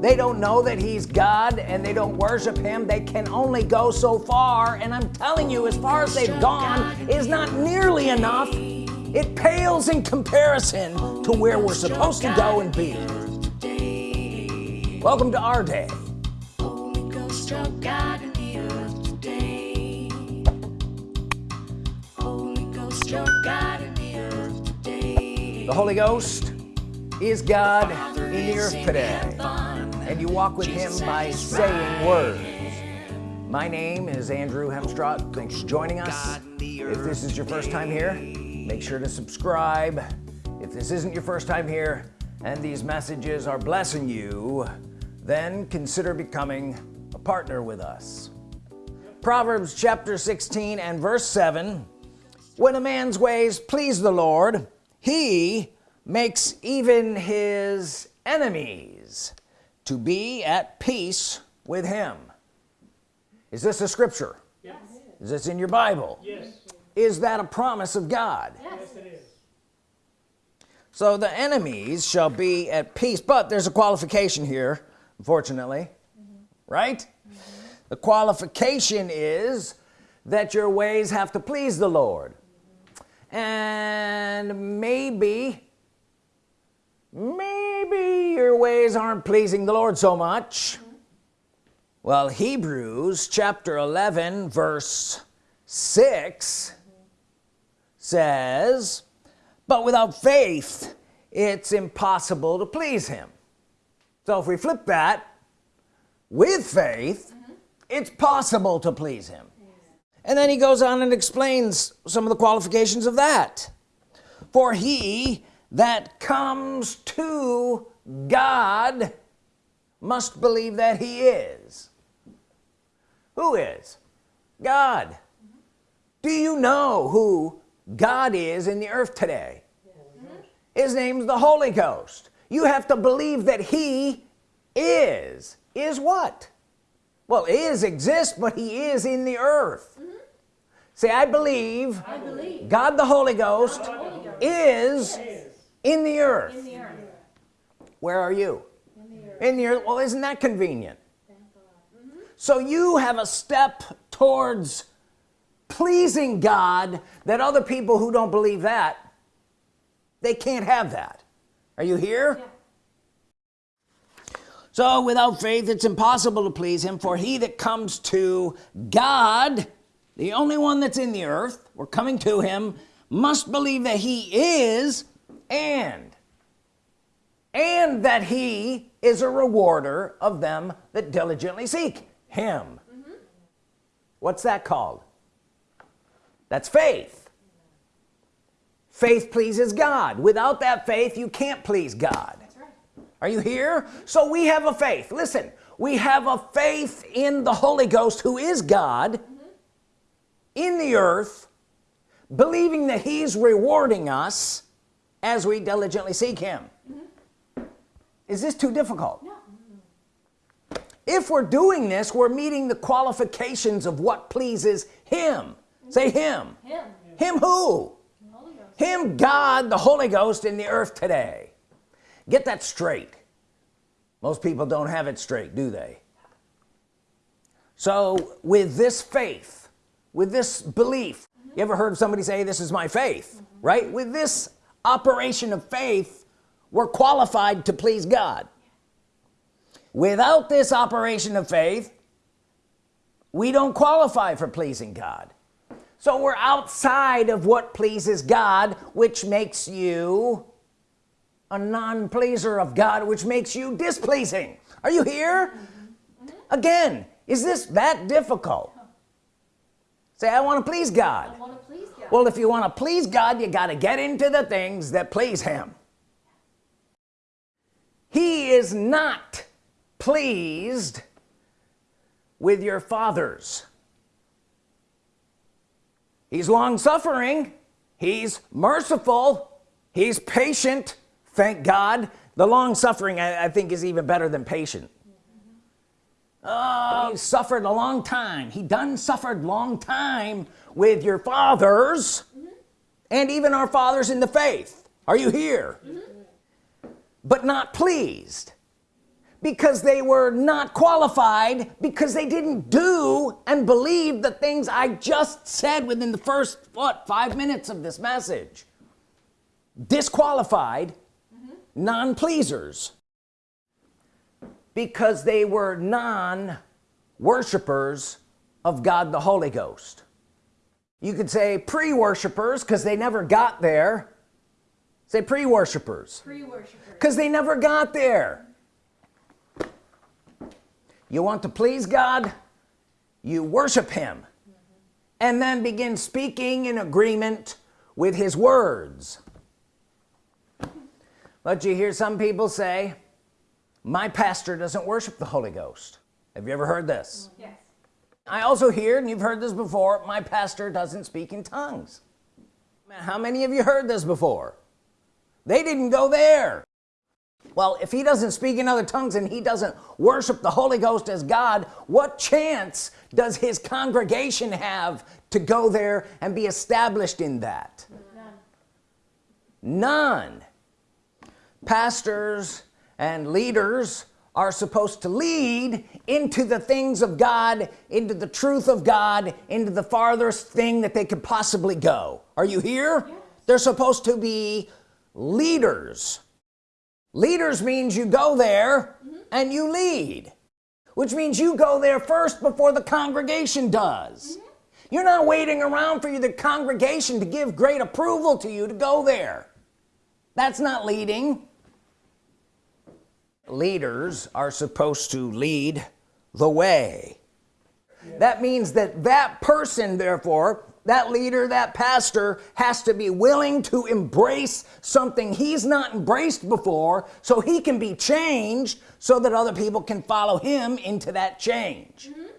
they don't know that he's God and they don't worship him. They can only go so far. And I'm telling you as far as they've gone is not nearly enough. It pales in comparison to where we're supposed to go and be welcome to our day. The Holy Ghost is God in the earth today and you walk with him by saying words. My name is Andrew Hemstrott thanks for joining us. If this is your first time here make sure to subscribe. If this isn't your first time here and these messages are blessing you then consider becoming a partner with us. Proverbs chapter 16 and verse 7 when a man's ways please the Lord he makes even his enemies to be at peace with him. Is this a scripture? Yes. is this in your Bible? Yes. is that a promise of God? Yes, it is. so the enemies shall be at peace but there's a qualification here unfortunately mm-hmm. right? Mm-hmm. The qualification is that your ways have to please the Lord. Mm-hmm. And maybe maybe your ways aren't pleasing the Lord so much. Well Hebrews chapter 11 verse 6 says but without faith it's impossible to please him. So if we flip that with faith mm-hmm. it's possible to please him. And then he goes on and explains some of the qualifications of that. For he that comes to God must believe that he is. Who is? God. Do you know who God is in the earth today? His name's the Holy Ghost. You have to believe that he is. Is what? Well is exists but he is in the earth. Say I believe, I believe. God the Holy Ghost the Holy Ghost is Yes. In the earth in the earth. where are you In the earth. in the earth well isn't that convenient Thank God. Mm-hmm. so you have a step towards pleasing God that other people who don't believe that they can't have that are you here Yeah. so without faith it's impossible to please him for he that comes to God the only one that's in the earth we're coming to him must believe that he is and and that he is a rewarder of them that diligently seek him. What's that called? That's faith. Faith pleases God. Without that faith you can't please God. That's right. are you here? So we have a faith. Listen we have a faith in the Holy Ghost who is God mm-hmm. in the earth believing that he's rewarding us as we diligently seek him. Mm-hmm. Is this too difficult? No. Mm-hmm. if we're doing this we're meeting the qualifications of what pleases him. Mm-hmm. Say him. Him. him who? The Holy Ghost. him God the Holy Ghost in the earth today. Get that straight. Most people don't have it straight do they? So with this faith with this belief you ever heard somebody say this is my faith right? With this operation of faith we're qualified to please God. Without this operation of faith we don't qualify for pleasing God. So we're outside of what pleases God which makes you a non-pleaser of God which makes you displeasing. Are you here? Again is this that difficult? Say I want to please God Well if you want to please God you got to get into the things that please him. He is not pleased with your fathers. He's long-suffering. He's merciful. He's patient. Thank God. The long-suffering I, I think is even better than patient oh. He suffered a long time. He done suffered long time with your fathers and even our fathers in the faith. Are you here? But not pleased because they were not qualified because they didn't do and believe the things I just said within the first what five minutes of this message. Disqualified mm -hmm. non-pleasers because they were non-worshippers of God the Holy Ghost. You could say pre-worshippers because they never got there. Say pre-worshippers because they never got there. You want to please God? You worship him. Mm -hmm. and then begin speaking in agreement with his words. But you hear some people say my pastor doesn't worship the Holy Ghost. Have you ever heard this? Mm-hmm. Yes. I also hear and you've heard this before my pastor doesn't speak in tongues. How many of you heard this before? They didn't go there. Well if he doesn't speak in other tongues and he doesn't worship the Holy Ghost as God what chance does his congregation have to go there and be established in that? None, none. Pastors and leaders are supposed to lead into the things of God into the truth of God into the farthest thing that they could possibly go are you here yes. they're supposed to be leaders leaders means you go there mm -hmm. and you lead which means you go there first before the congregation does mm -hmm. you're not waiting around for you the congregation to give great approval to you to go there that's not leading leaders are supposed to lead the way that means that that person therefore that leader that pastor has to be willing to embrace something he's not embraced before so he can be changed so that other people can follow him into that change mm -hmm.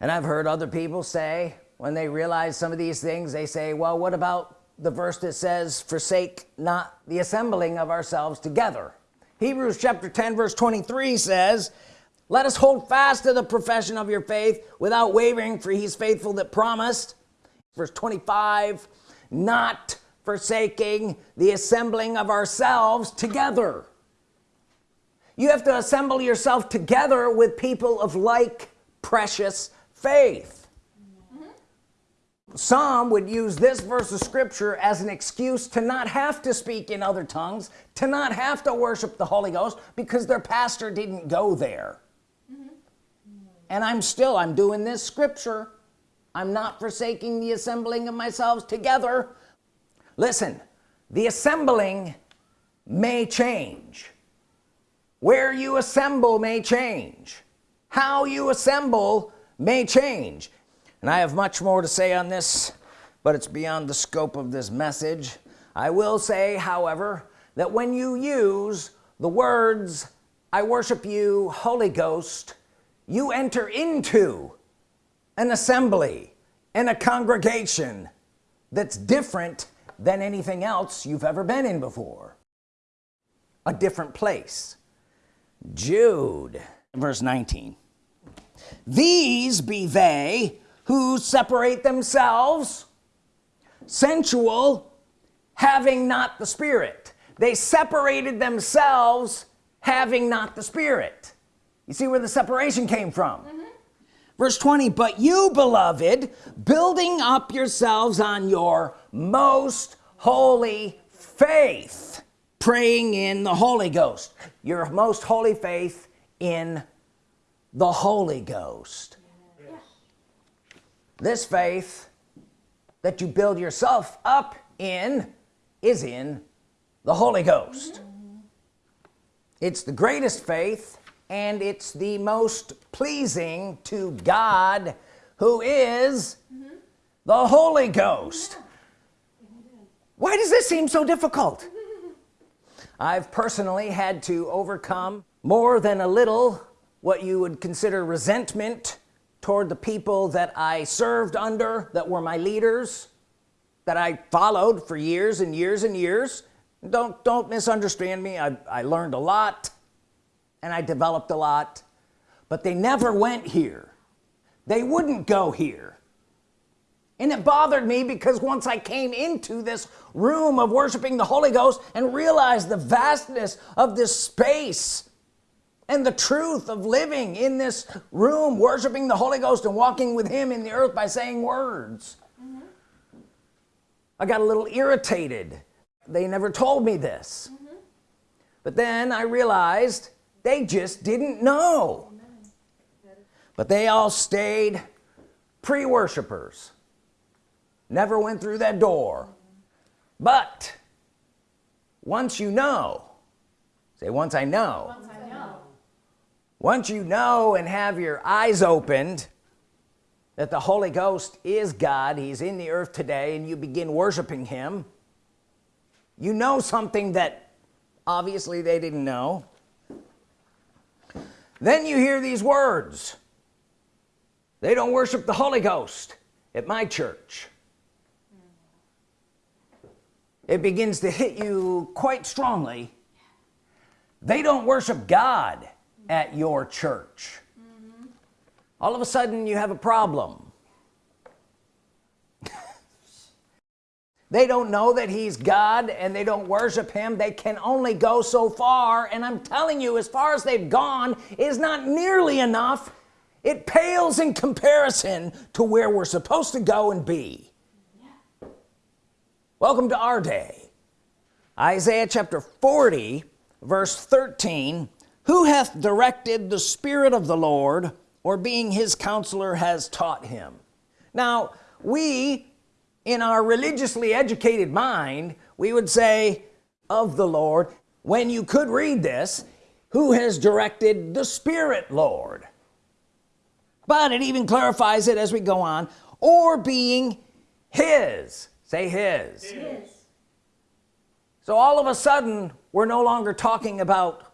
and I've heard other people say when they realize some of these things they say well what about the verse that says forsake not the assembling of ourselves together Hebrews chapter 10 verse 23 says let us hold fast to the profession of your faith without wavering for he's faithful that promised. Verse 25 not forsaking the assembling of ourselves together. You have to assemble yourself together with people of like precious faith some would use this verse of scripture as an excuse to not have to speak in other tongues to not have to worship the Holy Ghost because their pastor didn't go there. Mm -hmm. and I'm still I'm doing this scripture. I'm not forsaking the assembling of myself together. Listen the assembling may change. Where you assemble may change. How you assemble may change and I have much more to say on this but it's beyond the scope of this message. I will say however that when you use the words I worship you Holy Ghost you enter into an assembly and a congregation that's different than anything else you've ever been in before. A different place. Jude verse 19 these be they who separate themselves sensual having not the spirit. They separated themselves having not the spirit. You see where the separation came from? Mm -hmm. verse 20 but you beloved building up yourselves on your most holy faith praying in the Holy Ghost. Your most holy faith in the Holy Ghost this faith that you build yourself up in is in the Holy Ghost. It's the greatest faith and it's the most pleasing to God who is the Holy Ghost. Why does this seem so difficult? I've personally had to overcome more than a little what you would consider resentment toward the people that I served under that were my leaders that I followed for years and years and years. Don't don't misunderstand me. I, I learned a lot and I developed a lot but they never went here. They wouldn't go here. And it bothered me because once I came into this room of worshiping the Holy Ghost and realized the vastness of this space and the truth of living in this room worshiping the Holy Ghost and walking with him in the earth by saying words. I got a little irritated. They never told me this. But then I realized they just didn't know. But they all stayed pre-worshippers never went through that door. But once you know say once I know Once I know. Once you know and have your eyes opened that the Holy Ghost is God he's in the earth today and you begin worshiping him you know something that obviously they didn't know. Then you hear these words. They don't worship the Holy Ghost at my church. It begins to hit you quite strongly. They don't worship God at your church. All of a sudden you have a problem. They don't know that he's God and they don't worship him. They can only go so far and I'm telling you as far as they've gone is not nearly enough. It pales in comparison to where we're supposed to go and be. Welcome to our day. Isaiah chapter 40 verse 13 who hath directed the Spirit of the Lord or being his counselor has taught him? Now we in our religiously educated mind we would say of the Lord. When you could read this who has directed the Spirit Lord? But it even clarifies it as we go on or being his. Say his. His. so all of a sudden we're no longer talking about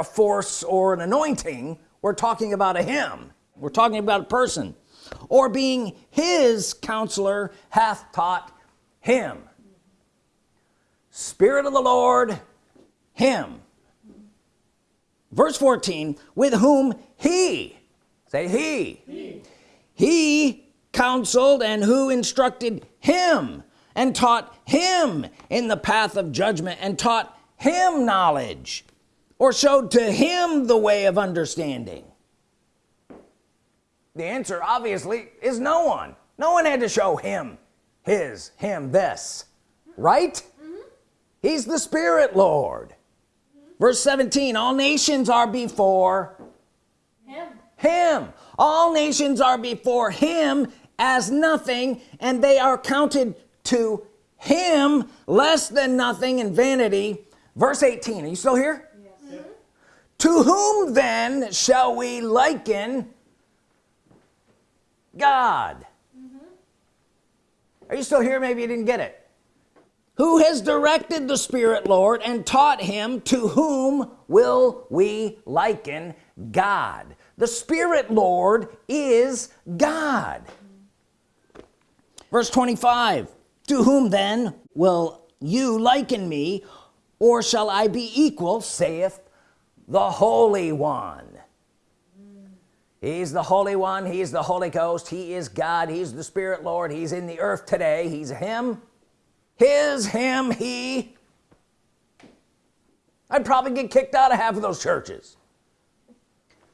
a force or an anointing we're talking about a him. We're talking about a person. Or being his counselor hath taught him. Spirit of the Lord him. Verse 14 with whom he say he he, he counseled and who instructed him and taught him in the path of judgment and taught him knowledge or showed to him the way of understanding? The answer obviously is no one. No one had to show him his him this. Right? Mm-hmm. He's the Spirit Lord. Verse 17 all nations are before Him. him. All nations are before him as nothing and they are counted to him less than nothing and vanity. Verse 18 are you still here. To whom then shall we liken God? Mm-hmm. Are you still here? Maybe you didn't get it. Who has directed the Spirit Lord and taught him to whom will we liken God? The Spirit Lord is God. Verse 25 to whom then will you liken me or shall I be equal saith the Holy One. He's the Holy One he's the Holy Ghost he is God he's the Spirit Lord he's in the earth today he's him his him he. I'd probably get kicked out of half of those churches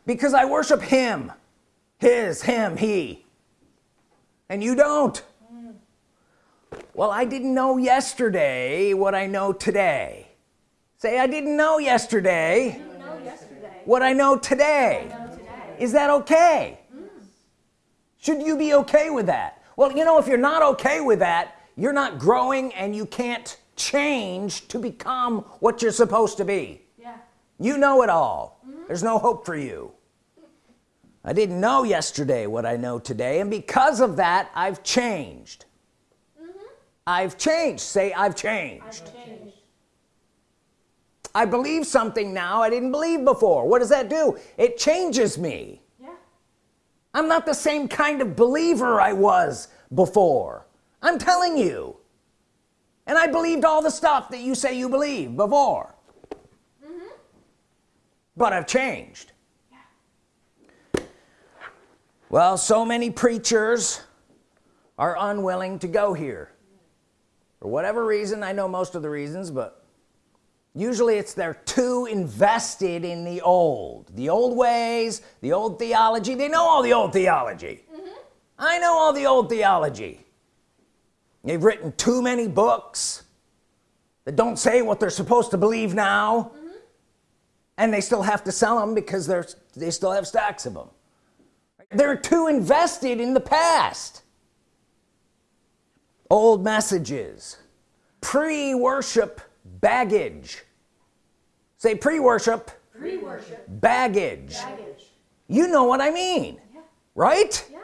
because I worship him his him he. And you don't. Well I didn't know yesterday what I know today. Say I didn't know yesterday. What I know today. Know today. is that okay? Mm. Should you be okay with that? Well you know if you're not okay with that you're not growing and you can't change to become what you're supposed to be. Yeah. you know it all. Mm-hmm. There's no hope for you. I didn't know yesterday what I know today and because of that I've changed. Mm-hmm. I've changed. Say I've changed. I've changed. I believe something now I didn't believe before. What does that do? It changes me. Yeah. I'm not the same kind of believer I was before. I'm telling you. And I believed all the stuff that you say you believe before. Mm-hmm. But I've changed. Yeah. well so many preachers are unwilling to go here. For whatever reason I know most of the reasons but usually it's they're too invested in the old the old ways the old theology. They know all the old theology. Mm-hmm. I know all the old theology. They've written too many books that don't say what they're supposed to believe now. Mm-hmm. And they still have to sell them because they're they still have stacks of them they're too invested in the past. Old messages pre-worship baggage say pre-worship Pre-worship. baggage Baggage. you know what I mean Yeah. right Yeah.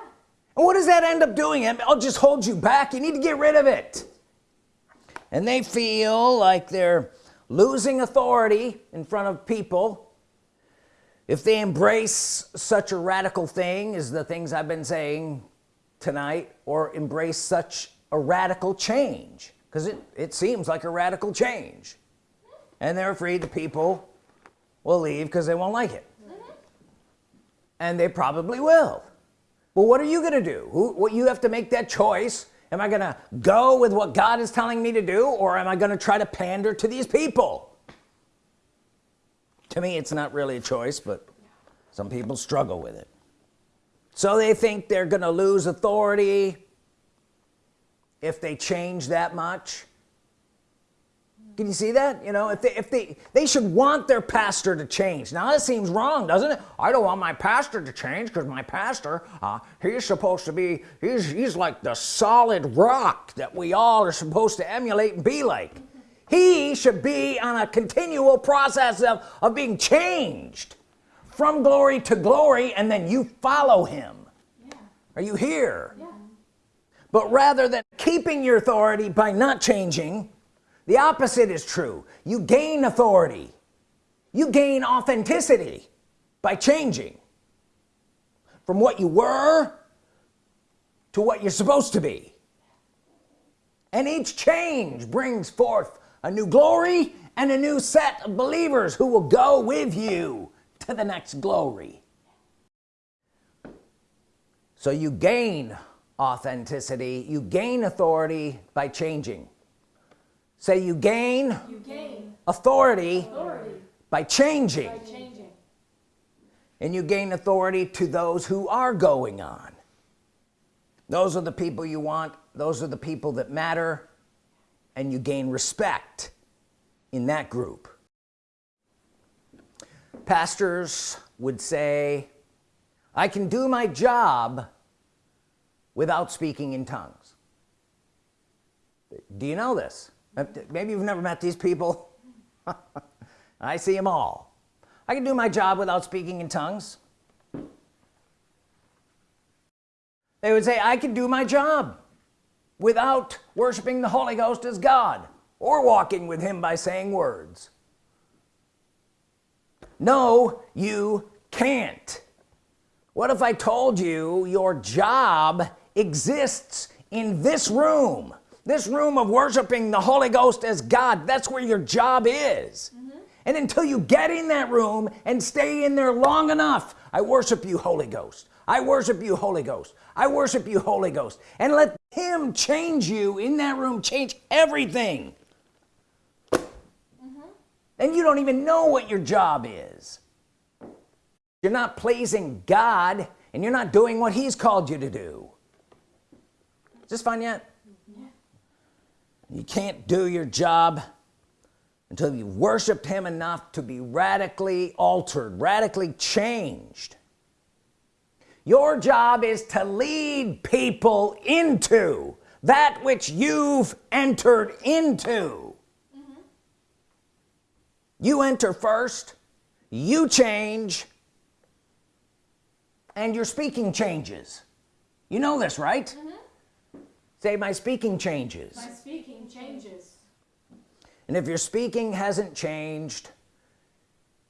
and what does that end up doing I'll just hold you back you need to get rid of it and they feel like they're losing authority in front of people if they embrace such a radical thing as the things I've been saying tonight or embrace such a radical change because it, it seems like a radical change and they're afraid the people will leave because they won't like it. Mm-hmm. And they probably will. Well what are you gonna do? Who, what you have to make that choice. Am I gonna go with what God is telling me to do or am I gonna try to pander to these people? To me it's not really a choice but some people struggle with it. So they think they're gonna lose authority if they change that much can you see that? You know if they if they they should want their pastor to change. Now that seems wrong doesn't it? I don't want my pastor to change because my pastor uh, he's supposed to be he's he's like the solid rock that we all are supposed to emulate and be like. He should be on a continual process of, of being changed from glory to glory and then you follow him. Yeah. are you here? Yeah. but rather than keeping your authority by not changing the opposite is true. You gain authority. You gain authenticity by changing from what you were to what you're supposed to be. And each change brings forth a new glory and a new set of believers who will go with you to the next glory. So you gain authenticity you gain authority by changing say you gain You gain authority authority by changing. by changing. and you gain authority to those who are going on. Those are the people you want. Those are the people that matter. And you gain respect in that group. Pastors would say I can do my job without speaking in tongues. Do you know this maybe you've never met these people. I see them all. I can do my job without speaking in tongues. They would say I can do my job without worshiping the Holy Ghost as God or walking with him by saying words. No you can't. What if I told you your job exists in this room this room of worshiping the Holy Ghost as God. That's where your job is. Mm-hmm. And until you get in that room and stay in there long enough I worship you Holy Ghost. I worship you Holy Ghost. I worship you Holy Ghost. And let him change you in that room change everything. Mm-hmm. And you don't even know what your job is. You're not pleasing God and you're not doing what he's called you to do. Is this fun yet you can't do your job until you've worshiped him enough to be radically altered radically changed. Your job is to lead people into that which you've entered into. Mm-hmm. You enter first you change and your speaking changes. You know this right? Mm-hmm. Say my speaking changes. My speaking changes. and if your speaking hasn't changed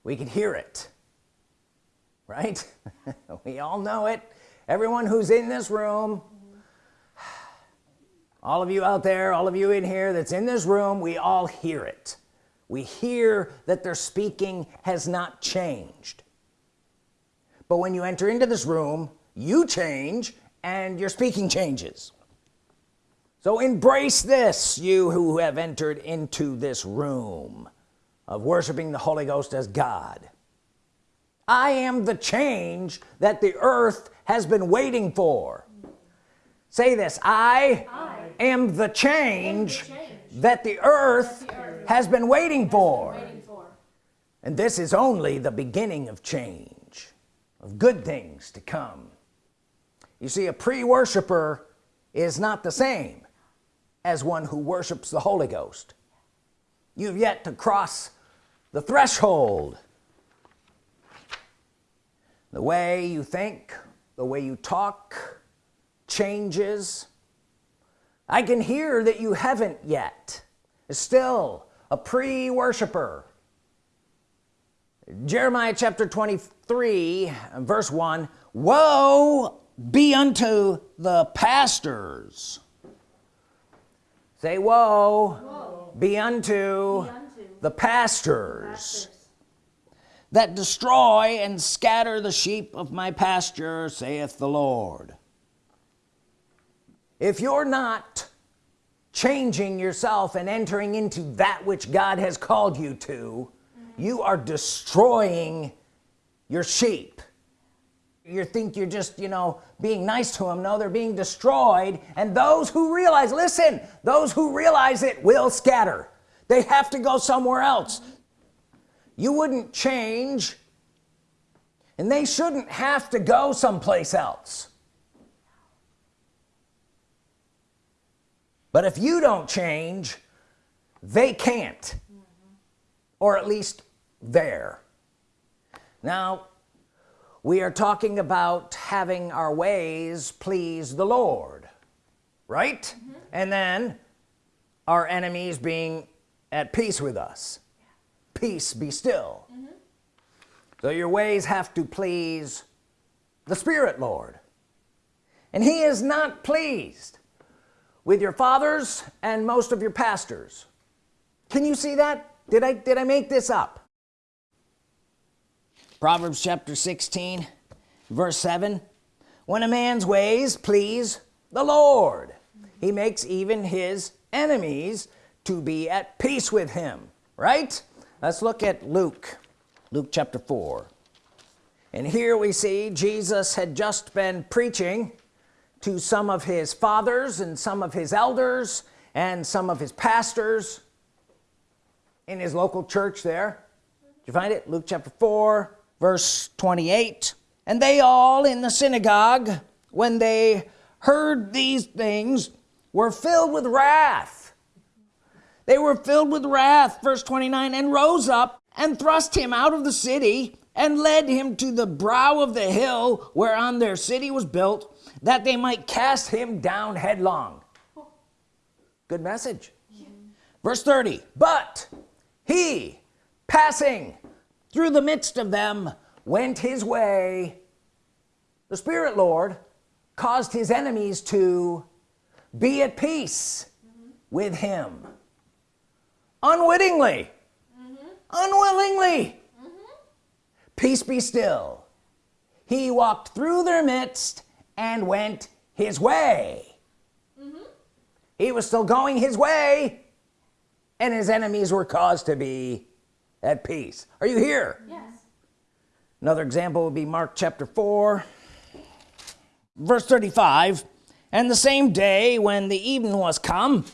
we can hear it right? We all know it. Everyone who's in this room all of you out there all of you in here that's in this room we all hear it. We hear that their speaking has not changed. But when you enter into this room you change and your speaking changes so embrace this you who have entered into this room of worshiping the Holy Ghost as God. I am the change that the earth has been waiting for. Say this I, I am the change, am the change that the earth, the earth has been waiting for. Waiting for. and this is only the beginning of change of good things to come. You see a pre-worshipper is not the same as one who worships the Holy Ghost. You've yet to cross the threshold. The way you think the way you talk changes. I can hear that you haven't yet. Still a pre-worshipper Jeremiah chapter 23 verse 1 woe be unto the pastors say woe, be unto Be unto the pastors pastors. that destroy and scatter the sheep of my pasture saith the Lord if you're not changing yourself and entering into that which God has called you to you are destroying your sheep you think you're just you know being nice to them no they're being destroyed and those who realize listen those who realize it will scatter. They have to go somewhere else. You wouldn't change and they shouldn't have to go someplace else. But if you don't change they can't. Or at least there. Now we are talking about having our ways please the Lord right? Mm-hmm. And then our enemies being at peace with us. Peace be still. Mm-hmm. So your ways have to please the Spirit Lord. And he is not pleased with your fathers and most of your pastors. Can you see that? Did I did I make this up Proverbs chapter 16 verse 7 when a man's ways please the Lord he makes even his enemies to be at peace with him right? Let's look at Luke Luke chapter 4 and here we see Jesus had just been preaching to some of his fathers and some of his elders and some of his pastors in his local church there. Did you find it? Luke chapter 4 verse 28 and they all in the synagogue when they heard these things were filled with wrath. They were filled with wrath verse 29 and rose up and thrust him out of the city and led him to the brow of the hill whereon their city was built that they might cast him down headlong. Good message. Verse 30 but he passing through the midst of them went his way. The Spirit Lord caused his enemies to be at peace with him. Unwittingly. Unwillingly. Peace be still. He walked through their midst and went his way. He was still going his way and his enemies were caused to be at peace. Are you here? Yes. another example would be Mark chapter 4 verse 35 and the same day when the evening was come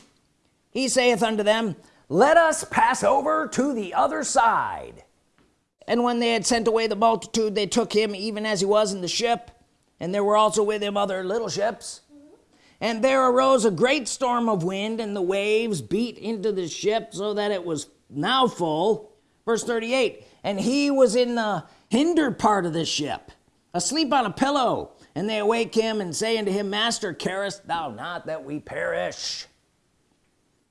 he saith unto them let us pass over to the other side. And when they had sent away the multitude they took him even as he was in the ship and there were also with him other little ships. And there arose a great storm of wind and the waves beat into the ship so that it was now full verse 38 and he was in the hinder part of the ship asleep on a pillow. And they awake him and say unto him master carest thou not that we perish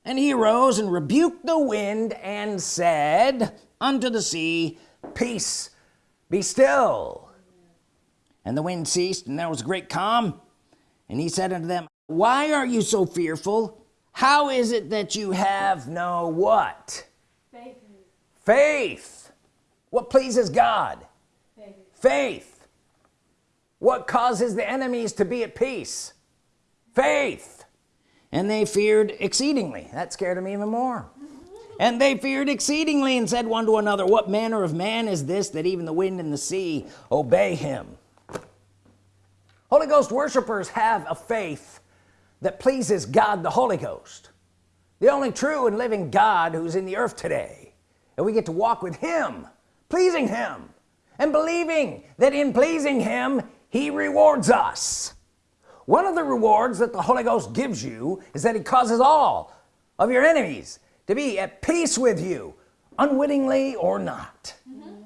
and he arose and rebuked the wind and said unto the sea peace be still. And the wind ceased and there was a great calm. And he said unto them why are you so fearful? How is it that you have no what. Faith. What pleases God? Faith. faith. What causes the enemies to be at peace? Faith. And they feared exceedingly. That scared them even more. Mm-hmm. And they feared exceedingly and said one to another what manner of man is this that even the wind and the sea obey him? Holy Ghost worshipers have a faith that pleases God the Holy Ghost the only true and living God who's in the earth today and we get to walk with him pleasing him and believing that in pleasing him he rewards us. One of the rewards that the Holy Ghost gives you is that he causes all of your enemies to be at peace with you unwittingly or not. Mm -hmm.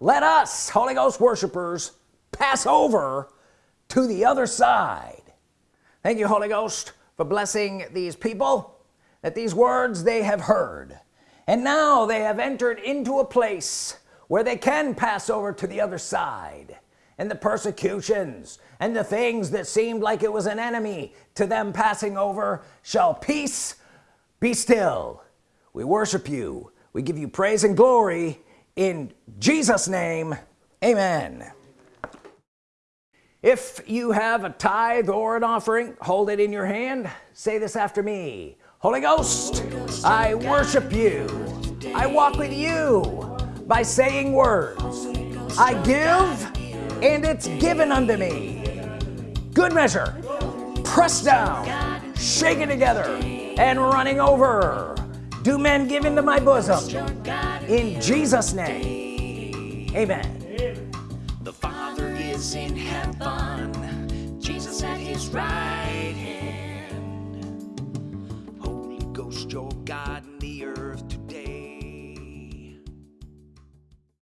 let us Holy Ghost worshipers pass over to the other side. Thank you Holy Ghost for blessing these people that these words they have heard and now they have entered into a place where they can pass over to the other side. And the persecutions and the things that seemed like it was an enemy to them passing over shall peace be still. We worship you. We give you praise and glory in Jesus name. Amen. If you have a tithe or an offering hold it in your hand. Say this after me. Holy Ghost I worship you. I walk with you by saying words. I give and it's given unto me. Good measure. Pressed down. Shaken together and running over. Do men give into my bosom? In Jesus name. Amen. The father is in heaven. Jesus at his right God